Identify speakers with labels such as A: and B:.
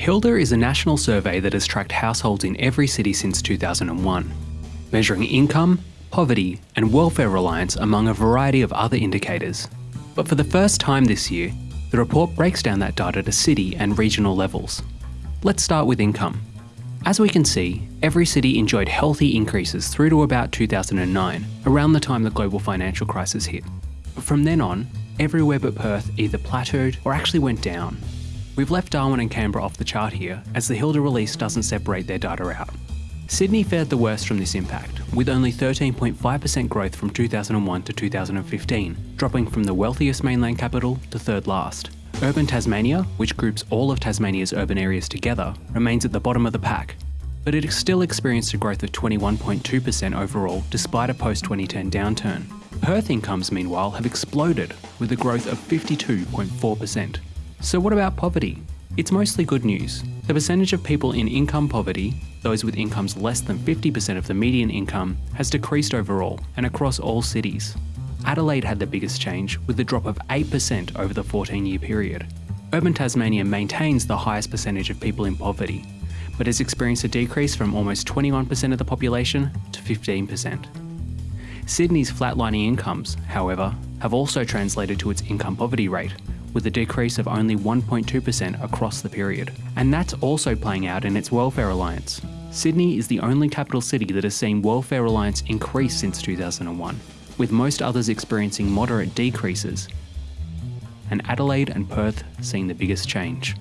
A: Hilda is a national survey that has tracked households in every city since 2001, measuring income, poverty, and welfare reliance among a variety of other indicators. But for the first time this year, the report breaks down that data to city and regional levels. Let's start with income. As we can see, every city enjoyed healthy increases through to about 2009, around the time the global financial crisis hit. But from then on, everywhere but Perth either plateaued or actually went down. We've left Darwin and Canberra off the chart here, as the Hilda release doesn't separate their data out. Sydney fared the worst from this impact, with only 13.5% growth from 2001 to 2015, dropping from the wealthiest mainland capital to third last. Urban Tasmania, which groups all of Tasmania's urban areas together, remains at the bottom of the pack, but it still experienced a growth of 21.2% overall despite a post 2010 downturn. Perth incomes, meanwhile, have exploded with a growth of 52.4%. So, what about poverty? It's mostly good news. The percentage of people in income poverty, those with incomes less than 50% of the median income, has decreased overall and across all cities. Adelaide had the biggest change, with a drop of 8% over the 14 year period. Urban Tasmania maintains the highest percentage of people in poverty, but has experienced a decrease from almost 21% of the population to 15%. Sydney's flatlining incomes, however, have also translated to its income poverty rate, with a decrease of only 1.2% across the period. And that's also playing out in its Welfare reliance. Sydney is the only capital city that has seen Welfare reliance increase since 2001, with most others experiencing moderate decreases, and Adelaide and Perth seeing the biggest change.